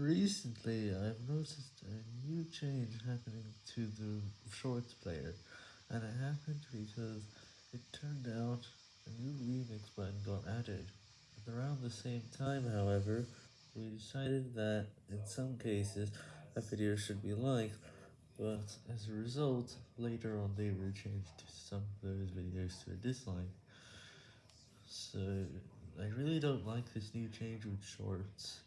Recently, I've noticed a new change happening to the Shorts player, and it happened because it turned out a new remix button got added. At around the same time, however, we decided that, in some cases, a video should be liked, but as a result, later on they were changed to some of those videos to a dislike. So, I really don't like this new change with Shorts.